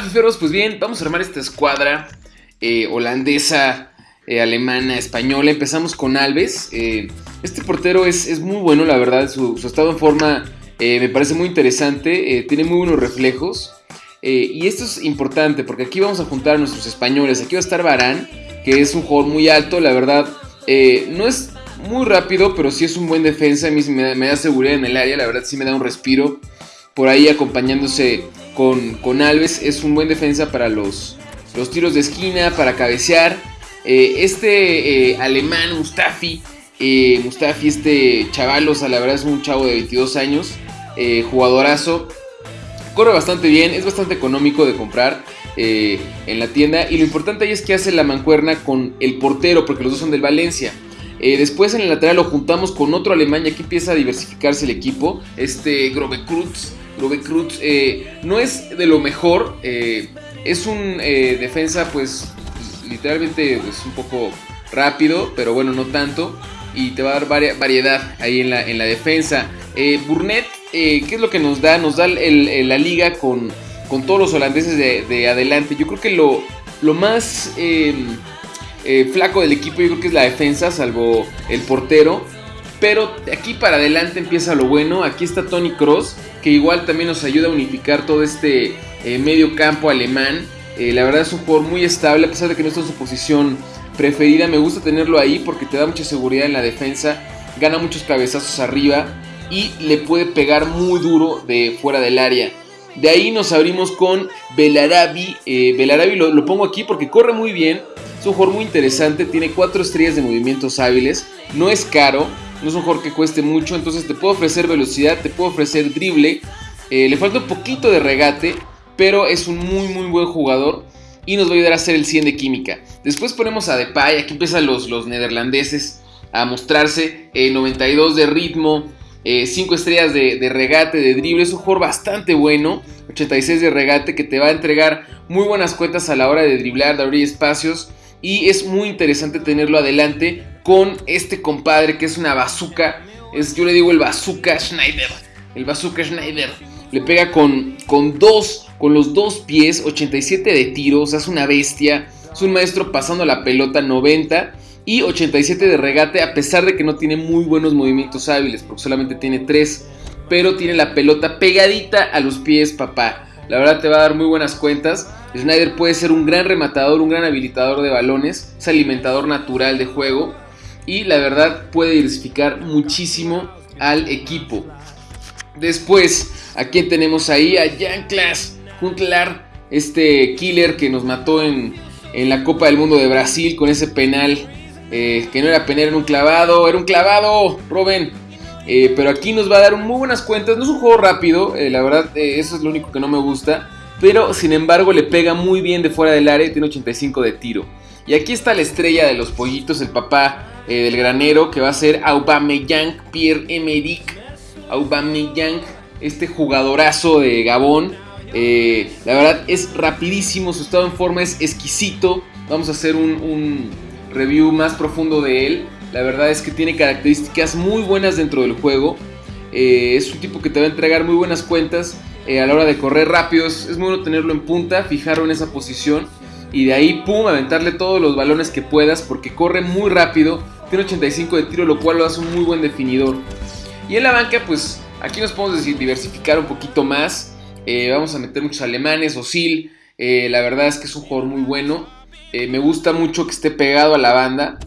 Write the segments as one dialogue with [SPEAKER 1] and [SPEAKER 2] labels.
[SPEAKER 1] Pues bien, vamos a armar esta escuadra eh, holandesa, eh, alemana, española. Empezamos con Alves. Eh, este portero es, muy bueno, la verdad. Su, estado en forma me parece muy interesante. tiene muy buenos reflejos. y esto es importante porque aquí vamos a juntar a nuestros españoles. Aquí va a estar Barán, que es un jugador muy alto, la verdad. no es muy rápido, pero sí es un buen defensa. A mí me da, me da seguridad en el área, la verdad sí me da un respiro. Por ahí acompañándose con, Alves. Es un buen defensa para los, los tiros de esquina, para cabecear. Eh, este eh, alemán, Mustafi, eh, Mustafi, este chavalos, la verdad es un chavo de 22 años, jugadorazo. Corre bastante bien, es bastante económico de comprar en la tienda. Y lo importante ahí es que hace la mancuerna con el portero, porque los dos son del Valencia. después en el lateral lo juntamos con otro alemán y aquí empieza a diversificarse el equipo. Este Grobekrutz Rubik Cruz eh, no es de lo mejor. Eh, es un eh, defensa, pues, literalmente pues, un poco rápido, pero bueno, no tanto. Y te va a dar variedad ahí en la, en la defensa. Burnett, ¿qué es lo que nos da? Nos da la liga con, con, todos los holandeses de, adelante. Yo creo que lo, lo más flaco del equipo, yo creo que es la defensa, salvo el portero. Pero aquí para adelante empieza lo bueno. Aquí está Tony Cross, que igual también nos ayuda a unificar todo este eh, medio campo alemán. Eh, la verdad es un jugador muy estable, a pesar de que no está en su posición preferida. Me gusta tenerlo ahí porque te da mucha seguridad en la defensa. Gana muchos cabezazos arriba y le puede pegar muy duro de fuera del área. De ahí nos abrimos con Belarabi. Eh, Belarabi lo, lo, pongo aquí porque corre muy bien. Es un jugador muy interesante. Tiene 4 estrellas de movimientos hábiles. No es caro no es un jugador que cueste mucho, entonces te puedo ofrecer velocidad, te puedo ofrecer drible, eh, le falta un poquito de regate, pero es un muy muy buen jugador y nos va a ayudar a hacer el 100 de química. Después ponemos a Depay, aquí empiezan los, los neerlandeses a mostrarse, 92 de ritmo, 5 eh, estrellas de, regate, de drible, es un jugador bastante bueno, 86 de regate que te va a entregar muy buenas cuentas a la hora de driblar, de abrir espacios y es muy interesante tenerlo adelante con este compadre que es una bazooka. Es, yo le digo el bazooka Schneider. El bazooka Schneider. Le pega con, con dos, con los dos pies, 87 de tiros, es una bestia. Es un maestro pasando la pelota 90 y 87 de regate a pesar de que no tiene muy buenos movimientos hábiles, porque solamente tiene 3. Pero tiene la pelota pegadita a los pies, papá. La verdad te va a dar muy buenas cuentas. Snyder puede ser un gran rematador, un gran habilitador de balones, es alimentador natural de juego y la verdad puede diversificar muchísimo al equipo. Después, ¿a quién tenemos ahí? A Jan Klaas Huntelaar, este killer que nos mató en, la Copa del Mundo de Brasil con ese penal, eh, que no era penal, era un clavado, era un clavado, Robin. Eh, pero aquí nos va a dar muy buenas cuentas, no es un juego rápido, eh, la verdad eso es lo único que no me gusta pero sin embargo le pega muy bien de fuera del área tiene 85 de tiro. Y aquí está la estrella de los pollitos, el papá eh, del granero, que va a ser Aubameyang, Pierre-Emerick Aubameyang, este jugadorazo de Gabón. Eh, la verdad es rapidísimo, su estado en forma es exquisito. Vamos a hacer un, review más profundo de él. La verdad es que tiene características muy buenas dentro del juego. Eh, es un tipo que te va a entregar muy buenas cuentas. A la hora de correr rápido. Es, bueno tenerlo en punta, fijarlo en esa posición y de ahí, pum, aventarle todos los balones que puedas porque corre muy rápido. Tiene 85 de tiro, lo cual lo hace un muy buen definidor. Y en la banca, pues aquí nos podemos diversificar un poquito más. Eh, vamos a meter muchos alemanes, Osil. Eh, la verdad es que es un jugador muy bueno. me gusta mucho que esté pegado a la banda.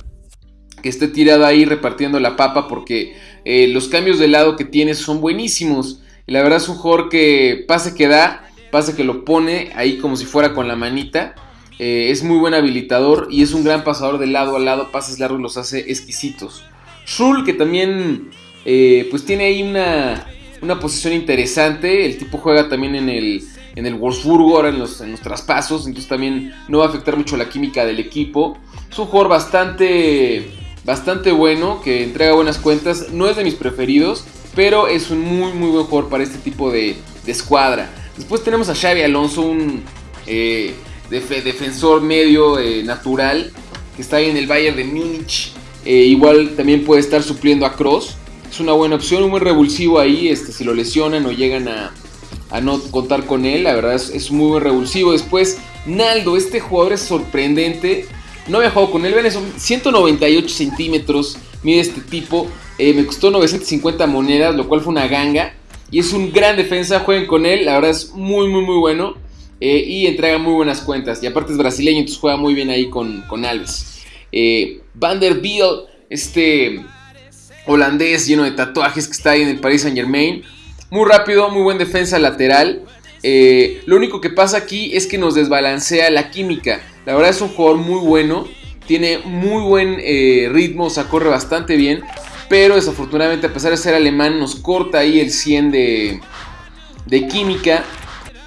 [SPEAKER 1] Que esté tirado ahí repartiendo la papa porque los cambios de lado que tiene son buenísimos la verdad es un jugador que pase que da, pase que lo pone ahí como si fuera con la manita. Eh, es muy buen habilitador y es un gran pasador de lado a lado, pases largos los hace exquisitos. Shul que también eh, pues tiene ahí una, una, posición interesante, el tipo juega también en el, en el Wolfsburgo, ahora en los, en los traspasos, entonces también no va a afectar mucho la química del equipo. Es un jugador bastante, bastante bueno, que entrega buenas cuentas, no es de mis preferidos, pero es un muy muy buen jugador para este tipo de, escuadra. Después tenemos a Xavi Alonso, un eh, defensor medio eh, natural que está ahí en el Bayern de Múnich. Eh, igual también puede estar supliendo a Cross. Es una buena opción, un buen revulsivo ahí. Este, si lo lesionan o llegan a, a no contar con él. La verdad es, muy revulsivo. Después, Naldo, este jugador es sorprendente. No había jugado con él, ven, son 198 centímetros. Mide este tipo. Eh, me costó 950 monedas, lo cual fue una ganga. Y es un gran defensa, jueguen con él. La verdad es muy, muy, muy bueno. Eh, y entrega muy buenas cuentas. Y aparte es brasileño, entonces juega muy bien ahí con, con Alves. Eh, Vanderbilt, este holandés lleno de tatuajes que está ahí en el Paris Saint Germain. Muy rápido, muy buen defensa lateral. Eh, lo único que pasa aquí es que nos desbalancea la química. La verdad es un jugador muy bueno. Tiene muy buen ritmo, o sea, corre bastante bien. Pero desafortunadamente, a pesar de ser alemán, nos corta ahí el 100 de, de química.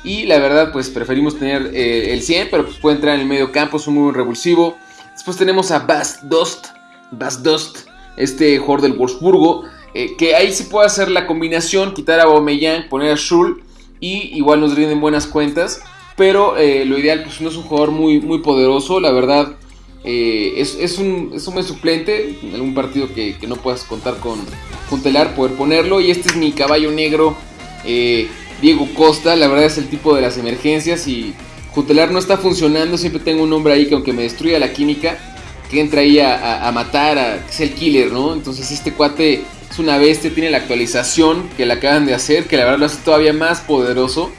[SPEAKER 1] Y la verdad, pues preferimos tener eh, el 100, pero pues puede entrar en el medio campo, es un muy revulsivo. Después tenemos a Bas Dost. Este jugador del Wolfsburgo. que ahí sí puede hacer la combinación, quitar a Aubameyang, poner a Schul y igual nos rinden buenas cuentas. Pero eh, lo ideal, pues no es un jugador muy, muy poderoso, la verdad. Eh, es, un, es un suplente, en algún partido que, no puedas contar con Juntelar, poder ponerlo. Y este es mi caballo negro, eh, Diego Costa, la verdad es el tipo de las emergencias y Juntelar no está funcionando, siempre tengo un hombre ahí que aunque me destruya la química, que entra ahí a, matar, a, es el killer, ¿no? Entonces este cuate es una bestia, tiene la actualización que le acaban de hacer, que la verdad lo hace todavía más poderoso.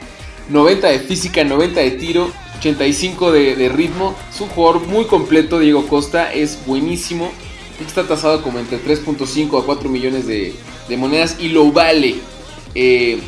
[SPEAKER 1] 90 de física, 90 de tiro, 85 de, ritmo. Es un jugador muy completo, Diego Costa, es buenísimo. Está tasado como entre 3.5 a 4 millones de, monedas y lo vale. Eh,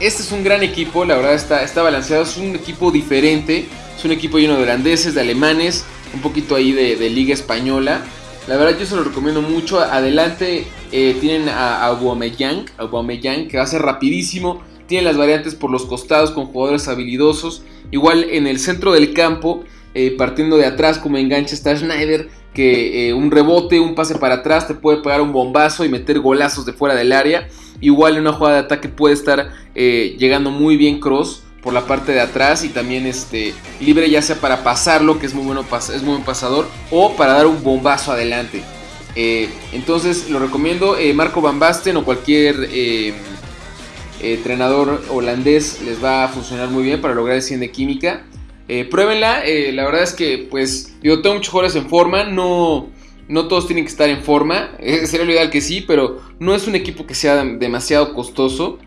[SPEAKER 1] este es un gran equipo, la verdad está, está balanceado, es un equipo diferente, es un equipo lleno de holandeses, de alemanes, un poquito ahí de, liga española. La verdad yo se lo recomiendo mucho. Adelante eh, tienen a, Aubameyang, Aubameyang, que va a ser rapidísimo. Tiene las variantes por los costados con jugadores habilidosos. Igual en el centro del campo, eh, partiendo de atrás como enganche está Schneider, que eh, un rebote, un pase para atrás te puede pegar un bombazo y meter golazos de fuera del área. Igual en una jugada de ataque puede estar llegando muy bien Cross por la parte de atrás y también este, libre ya sea para pasarlo, que es muy, bueno, es muy buen pasador, o para dar un bombazo adelante. Eh, entonces lo recomiendo, eh, Marco Van Basten o cualquier eh, entrenador holandés les va a funcionar muy bien para lograr el 100 de química. Pruébenla, la verdad es que pues yo tengo muchos jugadores en forma, no, no todos tienen que estar en forma, sería lo ideal que sí, pero no es un equipo que sea demasiado costoso.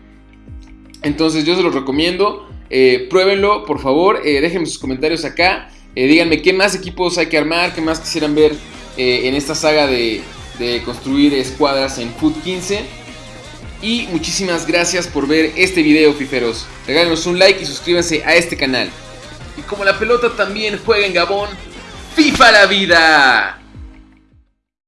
[SPEAKER 1] Entonces yo se los recomiendo. Eh, pruébenlo, por favor. Eh, déjenme sus comentarios acá. Eh, díganme qué más equipos hay que armar, qué más quisieran ver en esta saga de, de construir escuadras en Foot 15. Y muchísimas gracias por ver este video, fiferos. Regálenos un like y suscríbanse a este canal. Como la pelota también juega en Gabón, ¡FIFA la vida!